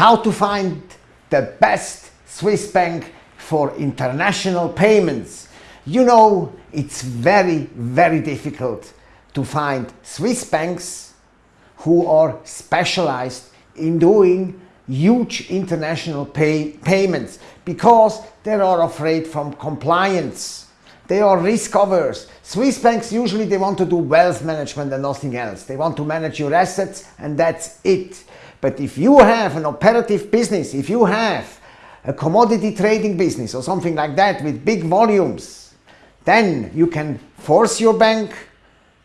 how to find the best Swiss bank for international payments. You know, it's very, very difficult to find Swiss banks who are specialized in doing huge international pay payments because they are afraid from compliance. They are risk averse. Swiss banks usually they want to do wealth management and nothing else. They want to manage your assets and that's it. But if you have an operative business, if you have a commodity trading business or something like that with big volumes, then you can force your bank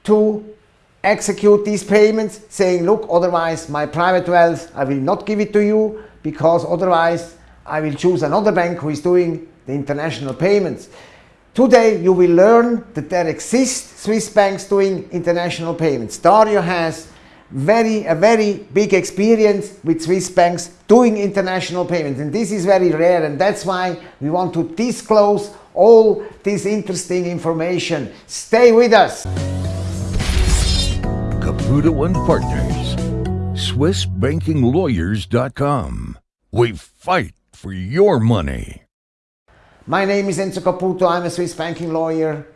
to execute these payments saying, look, otherwise my private wealth, I will not give it to you because otherwise I will choose another bank who is doing the international payments. Today you will learn that there exist Swiss banks doing international payments. Dario has very, a very big experience with Swiss banks doing international payments and this is very rare and that's why we want to disclose all this interesting information. Stay with us. Caputo and Partners, SwissBankingLawyers.com. We fight for your money. My name is Enzo Caputo. I'm a Swiss banking lawyer.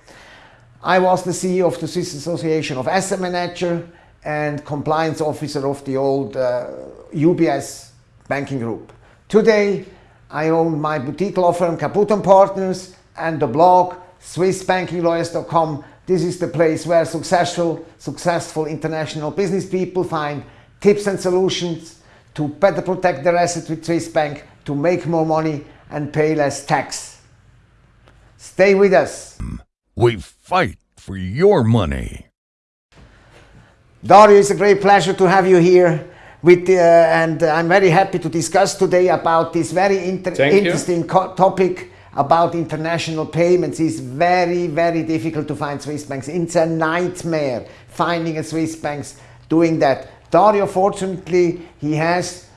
I was the CEO of the Swiss Association of Asset Manager and compliance officer of the old uh, UBS banking group. Today, I own my boutique law firm Caputo Partners and the blog SwissBankingLawyers.com this is the place where successful, successful international business people find tips and solutions to better protect their assets with Swiss Bank, to make more money and pay less tax. Stay with us. We fight for your money. Dario, it's a great pleasure to have you here. With, uh, and I'm very happy to discuss today about this very inter interesting topic about international payments is very, very difficult to find Swiss banks. It's a nightmare finding a Swiss banks doing that. Dario, fortunately, he has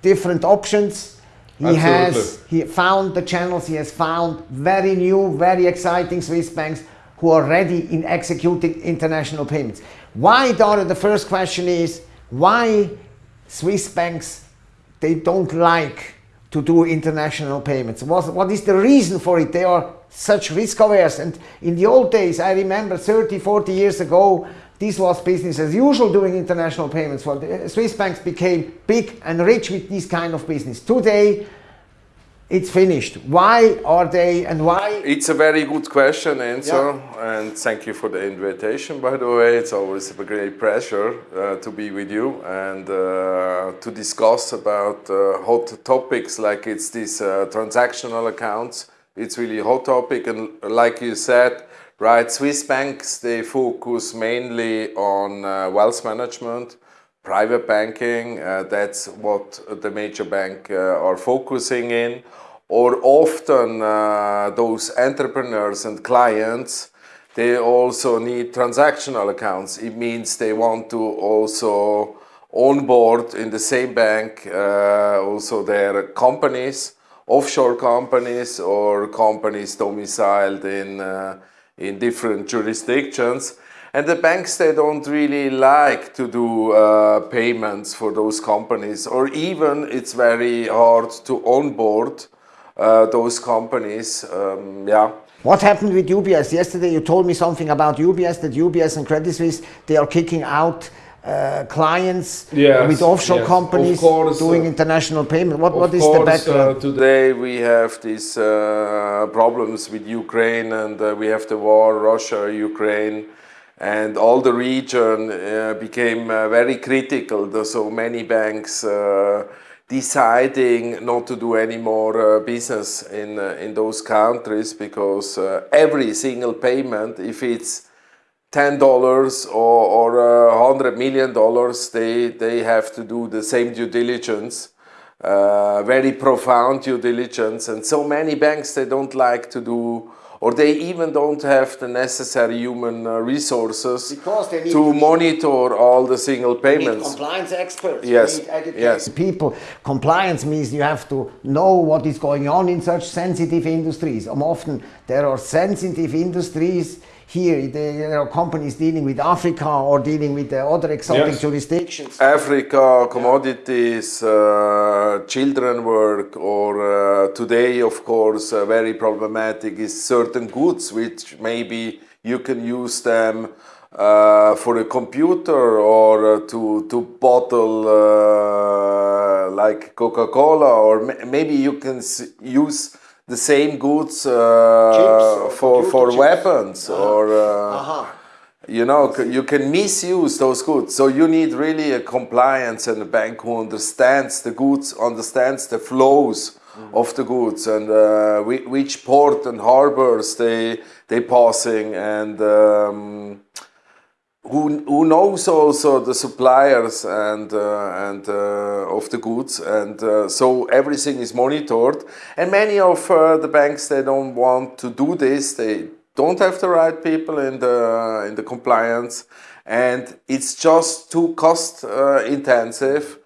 different options. He Absolutely. has he found the channels, he has found very new, very exciting Swiss banks who are ready in executing international payments. Why, Dario, the first question is, why Swiss banks, they don't like to do international payments? What, what is the reason for it? They are such risk averse and in the old days, I remember 30, 40 years ago, this was business as usual doing international payments. Well, Swiss banks became big and rich with this kind of business. Today, it's finished. Why are they and why? It's a very good question, Enzo, yeah. and thank you for the invitation, by the way. It's always a great pleasure uh, to be with you and uh, to discuss about uh, hot topics like it's these uh, transactional accounts. It's really a hot topic and like you said, right, Swiss banks, they focus mainly on uh, wealth management, private banking, uh, that's what the major bank uh, are focusing in. Or often uh, those entrepreneurs and clients, they also need transactional accounts. It means they want to also onboard in the same bank uh, also their companies, offshore companies or companies domiciled in, uh, in different jurisdictions and the banks, they don't really like to do uh, payments for those companies or even it's very hard to onboard uh, those companies. Um, yeah. What happened with UBS? Yesterday you told me something about UBS, that UBS and Credit Suisse, they are kicking out uh, clients yes, with offshore yes. companies course, doing uh, international payment. What, what is course, the background? Uh, today we have these uh, problems with Ukraine and uh, we have the war, Russia, Ukraine and all the region uh, became uh, very critical. So many banks uh, deciding not to do any more uh, business in, uh, in those countries because uh, every single payment, if it's $10 or, or $100 million, they, they have to do the same due diligence. very profound due diligence and so many banks they don't like to do or they even don't have the necessary human uh, resources to monitor all the single payments. compliance experts. Yes. yes. People. Compliance means you have to know what is going on in such sensitive industries. Um, often there are sensitive industries here, the you know, companies dealing with Africa or dealing with the other exotic Yes. jurisdictions. Africa, commodities, uh, children work, or uh, today, of course, uh, very problematic is certain goods which maybe you can use them uh, for a computer or uh, to to bottle uh, like Coca-Cola, or ma- maybe you can s- use the same goods uh, or for for chips. weapons or. Uh, Aha. you know c- you can misuse those goods so you need really a compliance and a bank who understands the goods understands the flows of the goods and uh, whi- which port and harbors they they passing and um, who, who knows also the suppliers and uh, and uh, of the goods. And uh, so everything is monitored. And many of uh, the banks they don't want to do this. They don't have the right people in the in the compliance. And it's just too cost uh, intensive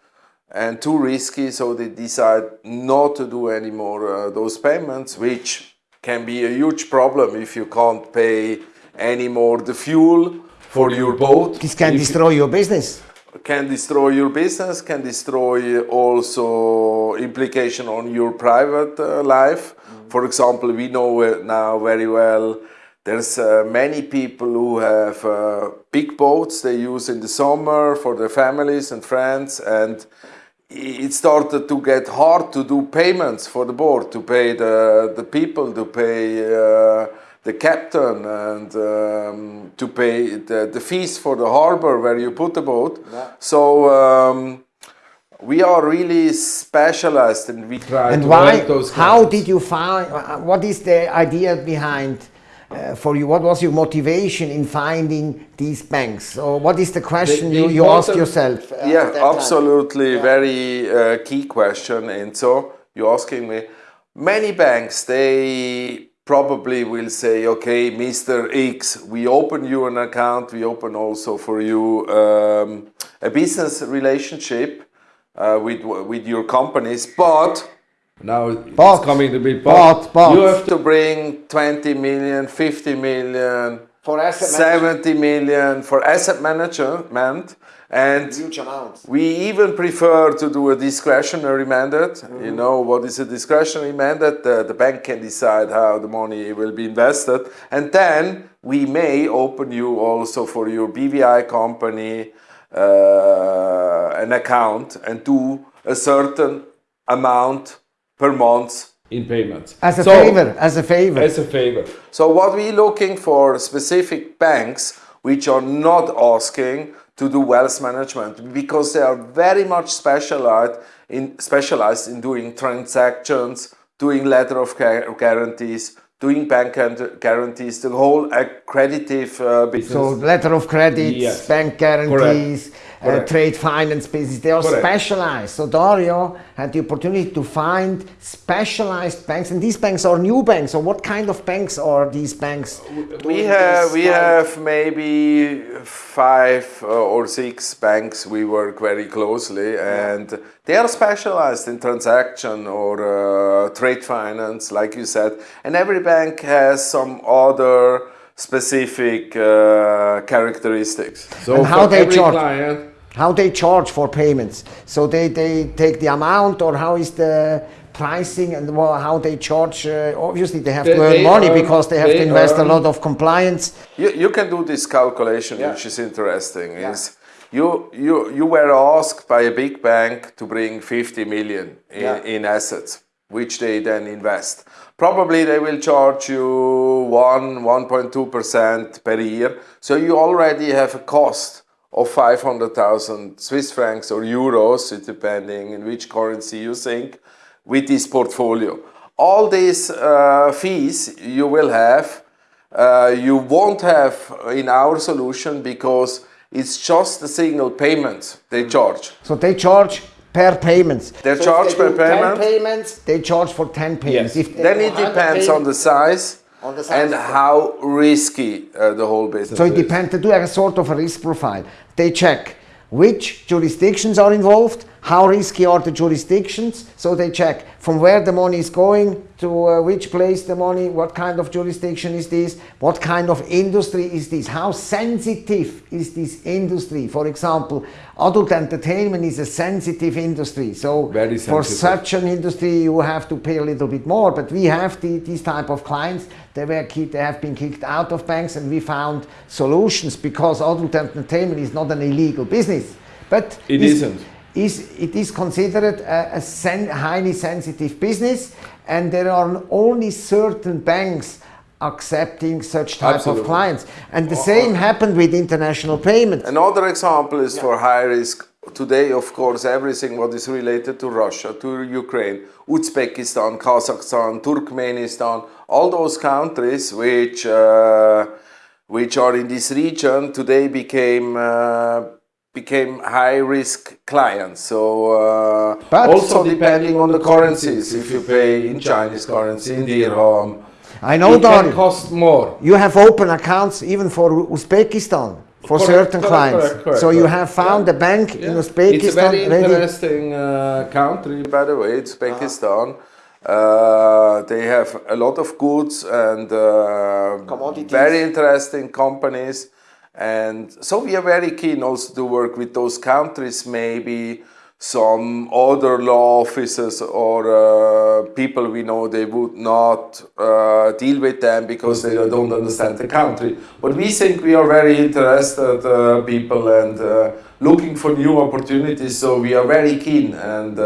and too risky. So they decide not to do any more uh, those payments which can be a huge problem if you can't pay anymore the fuel for your boat. This can If- destroy your business. can destroy your business can destroy also implication on your private uh, life. For example we know uh, now very well there's uh, many people who have uh, big boats they use in the summer for their families and friends and it started to get hard to do payments for the board to pay the, the people to pay uh, the captain and um, to pay the, the fees for the harbor where you put the boat so um, we are really specialized and we try And to why? those How did you find? uh, What is the idea behind? Uh, for you, what was your motivation in finding these banks? Or what is the question The- you, the you asked important- yourself? uh, yeah, that time? absolutely. Very uh, key question. And so you're asking me, many banks, they probably will say, okay, Mr. X, we open you an account, we open also for you um, a business relationship uh, with, with your companies, but now But, it's coming to be but, but. you have to bring 20 million, 50 million, For asset 70 million for asset management and Huge amounts. we even prefer to do a discretionary mandate. You know what is a discretionary mandate? The, the bank can decide how the money will be invested, and then we may open you also for your BVI company uh, an account and do a certain amount per month in payments. As a So- favor, as a favor. as a favor. So what we're looking for specific banks which are not asking to do wealth management because they are very much specialized in specialized in doing transactions, doing letter of guarantees, doing bank guarantees, the whole accreditive uh, business. so letter of credits, Yes. bank guarantees, uh, trade finance business, they are Correct. specialized. So Dario had the opportunity to find specialized banks, and these banks are new banks. So what kind of banks are these banks? we have we have maybe five uh, or six banks we work very closely and they are specialized in transaction or uh, trade finance like you said and every bank has some other specific uh, characteristics so And how they charge? client How they charge for payments? So they, they take the amount, or how is the pricing and wha- how they charge? Uh, obviously, they have They- to earn money earn- because they have they to invest earn- a lot of compliance. You, you can do this calculation, which is interesting. Is you, you, you were asked by a big bank to bring 50 million in, Yeah. in assets, which they then invest. Probably they will charge you 1, 1.2% per year. So you already have a cost of 500,000 Swiss francs or euros, depending in which currency you think, with this portfolio. All these uh, fees you will have uh, you won't have in our solution because it's just a single payment they charge. So they charge per payments. They So if charge per payment? 10 payments. They charge for 10 payments. If Then it depends on the size, and how risky uh, the whole business So it depends. They do a sort of a risk profile. They check which jurisdictions are involved, how risky are the jurisdictions. So they check from where the money is going to uh, which place the money, what kind of jurisdiction is this, what kind of industry is this, how sensitive is this industry. For example, adult entertainment is a sensitive industry. So Very for such an industry, you have to pay a little bit more. But we have the, these type of clients. They were kicked, they have been kicked out of banks, and we found solutions because adult entertainment is not an illegal business. But It is- isn't. Is it is considered a, a sen- highly sensitive business and there are only certain banks accepting such type Absolutely. of clients and the same happened with international payments Another example is for high risk. Today, of course, everything what is related to Russia, to Ukraine, Uzbekistan, Kazakhstan, Turkmenistan, all those countries which uh, which are in this region today became uh, became high risk clients. So uh, But- also depending on the currencies, if you pay in Chinese currency, in dirham, I know it can cost more. you have open accounts even for Uzbekistan for Correct, certain correct, clients correct, correct, so you have found Yeah. a bank in Yeah. Uzbekistan It's a very interesting uh, country, by the way. It's Uzbekistan. Uh, they have a lot of goods and uh, Commodities. very interesting companies. And so we are very keen also to work with those countries, maybe some other law officers or uh, people we know they would not uh, deal with them because they don't understand the country. But we think we are very interested uh, people and uh, looking for new opportunities. So we are very keen and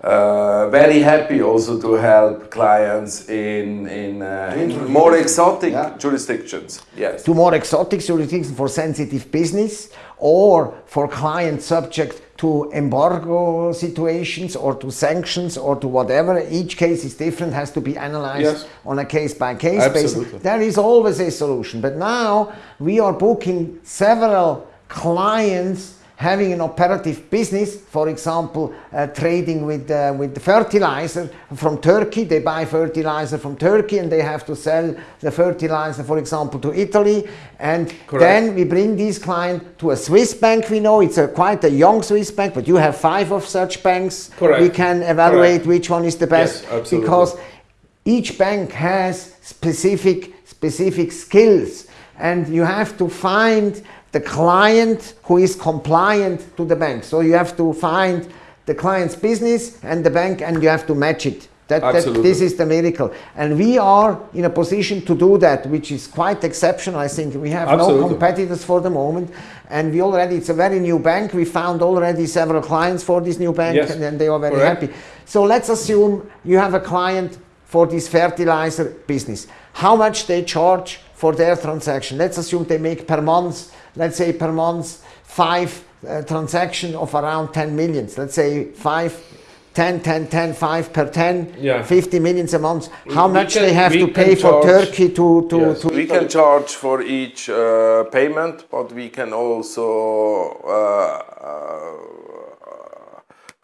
uh, very happy also to help clients in in, uh, in more exotic Yeah. jurisdictions. Yes. to more exotic jurisdictions for sensitive business or for clients subject to embargo situations or to sanctions or to whatever. Each case is different, has to be analyzed Yes. on a case by case basis. There is always a solution. But now we are booking several clients having an operative business, for example, uh, trading with, uh, with fertilizer from Turkey. They buy fertilizer from Turkey and they have to sell the fertilizer, for example, to Italy. And Correct. then we bring this client to a Swiss bank. We know it's a, quite a young Swiss bank, but you have five of such banks. Correct. We can evaluate Correct. which one is the best Yes, because each bank has specific specific skills and you have to find the client who is compliant to the bank. So you have to find the client's business and the bank and you have to match it. That, that this is the miracle. And we are in a position to do that which is quite exceptional. I think we have no competitors for the moment. And we already it's a very new bank. We found already several clients for this new bank Yes. and, and they are very Correct. happy. So let's assume you have a client for this fertilizer business. How much they charge for their transaction? Let's assume they make per month, let's say per month, five uh, transaction of around 10 millions. Let's say five, 10, 10, 10, 5 per 10, Yeah. 50 millions a month. How We much can- they have to can pay for charge- Turkey to, to, Yes, to we can charge for each uh, payment, but we can also uh,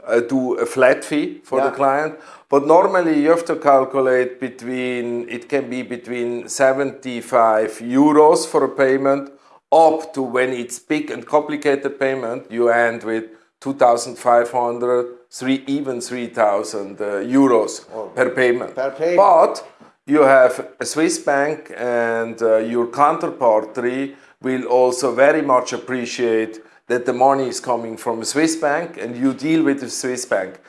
uh, do a flat fee for Yeah. the client. But normally you have to calculate between, it can be between 75 euros for a payment up to when it's big and complicated payment, you end with 2,500, three, even 3,000 uh, euros per payment. Per payment. But you have a Swiss bank and uh, your counterparty will also very much appreciate that the money is coming from a Swiss bank and you deal with the Swiss bank.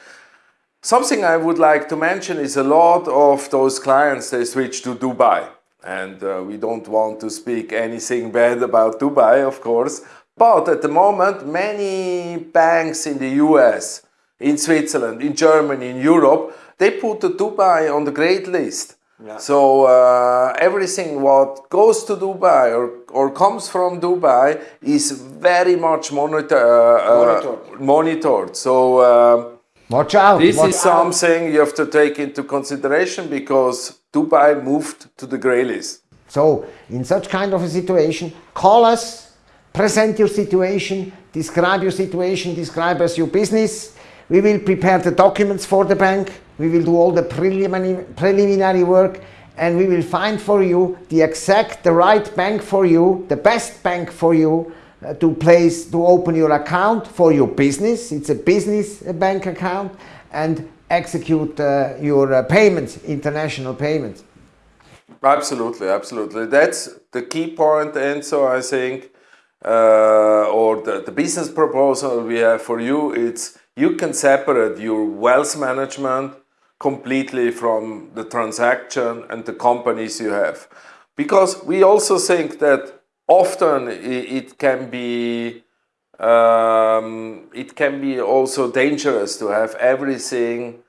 Something I would like to mention is a lot of those clients they switch to Dubai. And uh, we don't want to speak anything bad about Dubai, of course. But at the moment, many banks in the US, in Switzerland, in Germany, in Europe, they put the Dubai on the great list. Yeah. So uh, everything what goes to Dubai or, or comes from Dubai is very much monitor, uh, Monitored. monitored. So. Uh, watch out. this watch is something you have to take into consideration because Dubai moved to the grey list. So, in such kind of a situation, call us, present your situation, describe your situation, describe us your business. We will prepare the documents for the bank. We will do all the preliminary, preliminary work and we will find for you the exact, the right bank for you, the best bank for you uh, to place to open your account for your business. It's a business bank account and execute uh, your uh, payments, international payments. Absolutely, absolutely. That's the key point, and so I think, uh, or the, the business proposal we have for you, it's you can separate your wealth management completely from the transaction and the companies you have. Because we also think that often it can be um, it can be also dangerous to have everything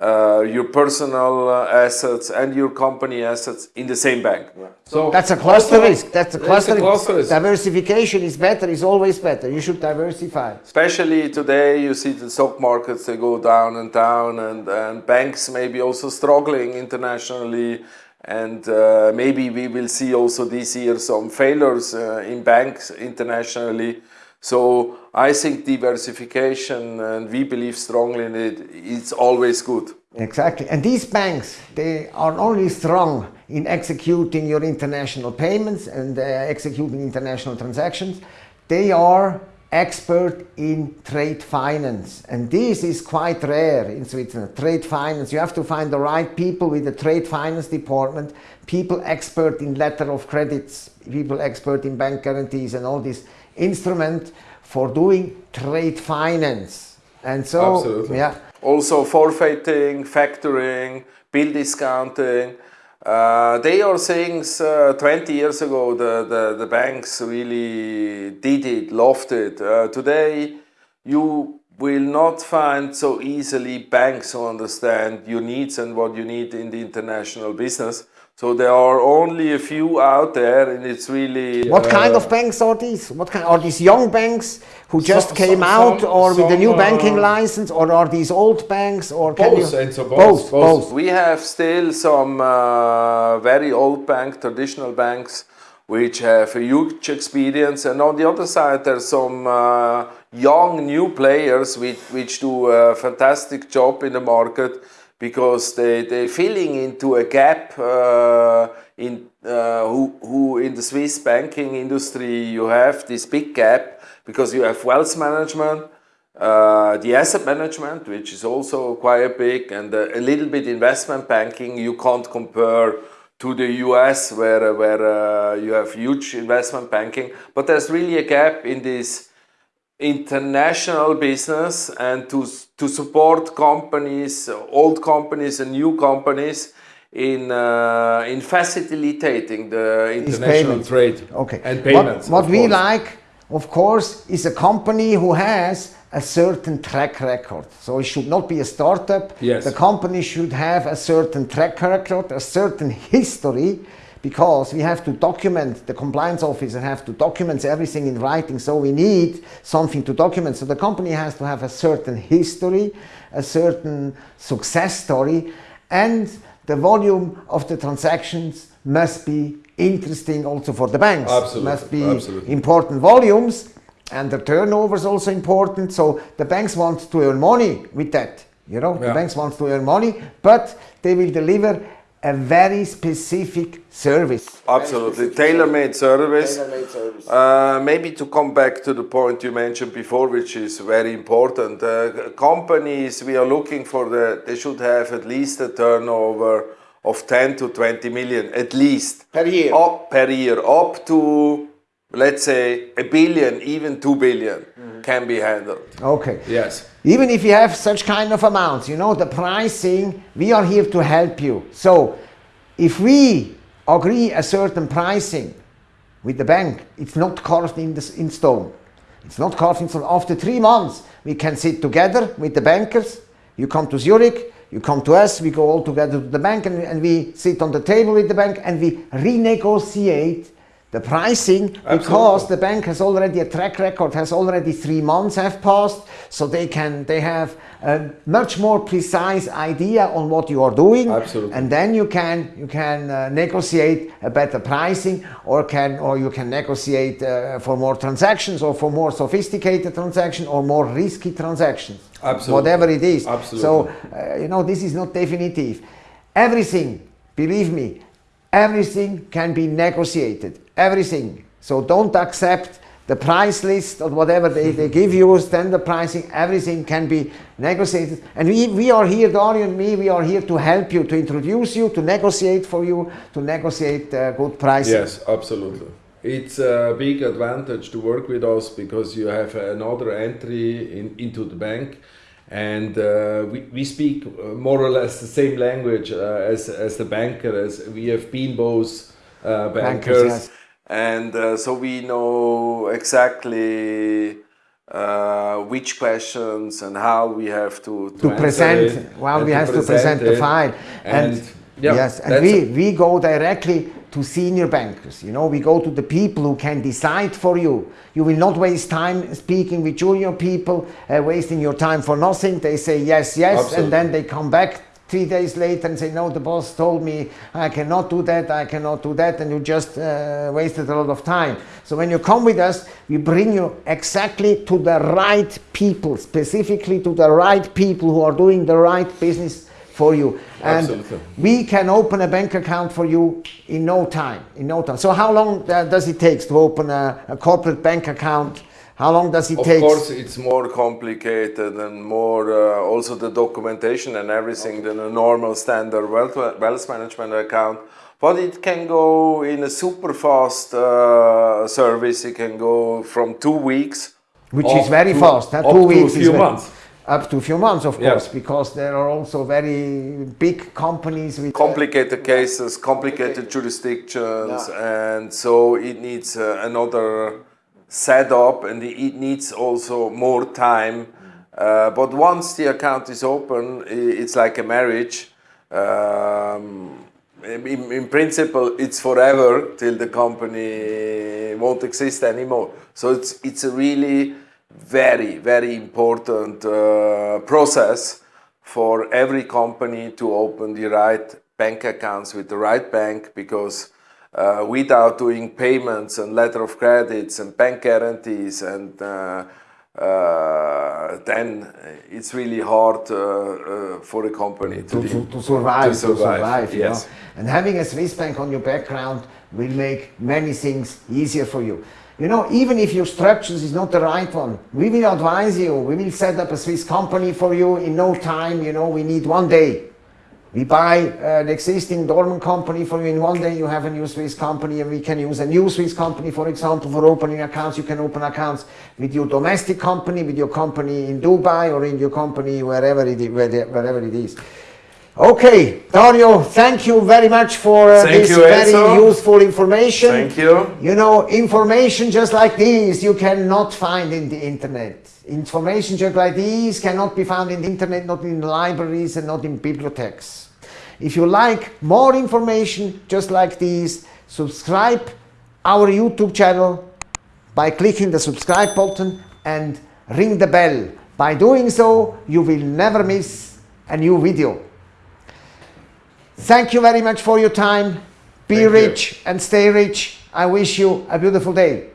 uh, your personal uh, assets and your company assets in the same bank. So that's a cluster also, risk. That's a cluster, a cluster risk. Diversification is better. Is always better. You should diversify. Especially today, you see the stock markets they go down and down, and, and banks maybe also struggling internationally. And uh, maybe we will see also this year some failures uh, in banks internationally. So I think diversification, and we believe strongly in it, it's always good. Exactly. And these banks, they are only strong in executing your international payments and uh, executing international transactions. They are expert in trade finance. And this is quite rare in Switzerland, trade finance. You have to find the right people with the trade finance department, people expert in letter of credits, people expert in bank guarantees and all these instrument for doing trade finance. And so, Absolutely. yeah. Also forfaiting, factoring, bill discounting. Uh, they are things uh, 20 years ago the, the, the, banks really did it, loved it. Uh, today you will not find so easily banks who understand your needs and what you need in the international business. So there are only a few out there, and it's really. What uh, kind of banks are these? What kind are these young banks who just some, came some, out, some, or with the new banking uh, license, or are these old banks, or can both, you? So both, both, both, We have still some uh, very old bank, traditional banks, which have a huge experience, and on the other side, there's some uh, young new players which, which do a fantastic job in the market because they, they're filling into a gap uh, in uh, who, who in the Swiss banking industry you have this big gap because you have wealth management, uh, the asset management, which is also quite big, and a little bit investment banking. You can't compare to the US where, where uh, you have huge investment banking, but there's really a gap in this international business and to, to support companies, old companies and new companies in, uh, in facilitating the international trade okay. and payments. What, what we like, of course, is a company who has a certain track record. So it should not be a startup. Yes. The company should have a certain track record, a certain history because we have to document, the compliance officer have to document everything in writing, so we need something to document. So the company has to have a certain history, a certain success story, and the volume of the transactions must be interesting also for the banks. Absolutely. Must be Absolutely. important volumes, and the turnover is also important. So the banks want to earn money with that. You know, yeah. the banks want to earn money, but they will deliver a very specific service. Absolutely, tailor-made service. Tailor service. Uh, maybe to come back to the point you mentioned before, which is very important. Uh, companies we are looking for, the, they should have at least a turnover of 10 to 20 million, at least. Per year? Up, per year, up to, let's say, a billion, even 2 billion mm -hmm. can be handled. Okay. Yes even if you have such kind of amounts, you know, the pricing, we are here to help you. So if we agree a certain pricing with the bank, it's not carved in, the, in stone. It's not carved in stone. After three months, we can sit together with the bankers. You come to Zurich, you come to us, we go all together to the bank and, and we sit on the table with the bank and we renegotiate the pricing Absolutely. because the bank has already a track record has already three months have passed so they can they have a much more precise idea on what you are doing Absolutely. and then you can you can uh, negotiate a better pricing or can or you can negotiate uh, for more transactions or for more sophisticated transactions or more risky transactions Absolutely. whatever it is Absolutely. so uh, you know this is not definitive everything believe me everything can be negotiated everything. So don't accept the price list or whatever they, they give you, standard pricing, everything can be negotiated. And we, we are here, Dario and me, we are here to help you, to introduce you, to negotiate for you, to negotiate uh, good prices. Yes, absolutely. It's a big advantage to work with us because you have another entry in, into the bank and uh, we, we speak more or less the same language uh, as, as the banker, as we have been both uh, bankers. bankers yes and uh, so we know exactly uh, which questions and how we have to, to, to present well we have to present, present the file. And, and yeah, yes and we we go directly to senior bankers you know? We go to the people who can decide for you. You will not waste time speaking with junior people uh, wasting your time for nothing. They say yes yes Absolutely. and then they come back three days later and say, no, the boss told me I cannot do that, I cannot do that, and you just uh, wasted a lot of time. So when you come with us, we bring you exactly to the right people, specifically to the right people who are doing the right business for you. And Absolutely. we can open a bank account for you in no time, in no time. So how long uh, does it take to open a, a corporate bank account how long does it of take? Of course, it's more complicated and more uh, also the documentation and everything than a normal standard wealth, wealth management account. But it can go in a super fast uh, service. It can go from two weeks, which is very to, fast. Huh? Two weeks, a few months up to a few months, of course, because there are also very big companies with uh, complicated uh, cases, complicated jurisdictions, yeah. and so it needs uh, another set up and it needs also more time. Uh, but once the account is open, it's like a marriage. Um, in, in, principle, it's forever till the company won't exist anymore. So it's, it's a really very, very important uh, process for every company to open the right bank accounts with the right bank because uh, without doing payments and letter of credits and bank guarantees and uh, uh, then it's really hard uh, uh, for a company to, to, to, to survive. To survive, survive yes. Know? And having a Swiss bank on your background will make many things easier for you. You know, even if your structures is not the right one, we will advise you. We will set up a Swiss company for you in no time. You know, we need one day we buy an existing dormant company for you in one day, you have a new Swiss company and we can use a new Swiss company, for example, for opening accounts. You can open accounts with your domestic company, with your company in Dubai or in your company wherever it, wherever it is. Okay, Dario, thank you very much for uh, this you, very Enzo. useful information. Thank you. You know, information just like this you cannot find in the internet. Information just like these cannot be found in the internet, not in libraries and not in bibliotheques. If you like more information just like these, subscribe our YouTube channel by clicking the subscribe button and ring the bell. By doing so, you will never miss a new video. Thank you very much for your time. Be Thank rich you. and stay rich. I wish you a beautiful day.